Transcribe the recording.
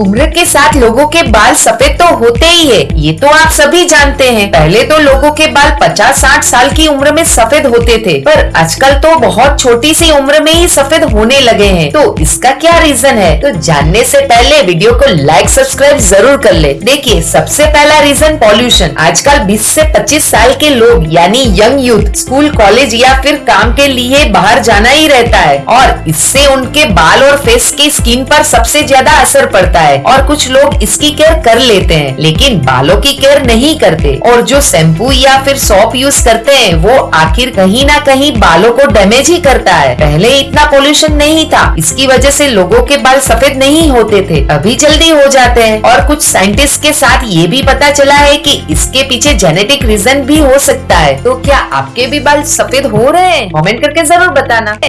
उम्र के साथ लोगों के बाल सफ़ेद तो होते ही है, ये तो आप सभी जानते हैं। पहले तो लोगों के बाल 50-60 साल की उम्र में सफ़ेद होते थे, पर आजकल तो बहुत छोटी सी उम्र में ही सफ़ेद होने लगे हैं। तो इसका क्या रीजन है? तो जानने से पहले वीडियो को लाइक सब्सक्राइब ज़रूर कर ले। देखिए, सबसे पहला रीजन पॉल्यूशन आजकल बीस ऐसी पच्चीस साल के लोग, यानी यंग यूथ स्कूल कॉलेज या फिर काम के लिए बाहर जाना ही रहता है। और इससे उनके बाल और फेस की स्किन पर सबसे ज़्यादा असर पड़ता है और कुछ लोग इसकी केयर कर लेते हैं, लेकिन बालों की केयर नहीं करते। और जो शैम्पू या फिर सॉप यूज़ करते हैं, वो आखिर कहीं ना कहीं बालों को डैमेज ही करता है। पहले इतना पोल्यूशन नहीं था। इसकी वजह से लोगों के बाल सफ़ेद नहीं होते थे। अभी जल्दी हो जाते हैं। और कुछ साइंटिस्ट के साथ ये भी पता चला है कि इसके पीछे जेनेटिक रीजन भी हो सकता है। तो क्या आपके भी बाल सफ़ेद हो रहे हैं? कमेंट करके ज़रूर बताना।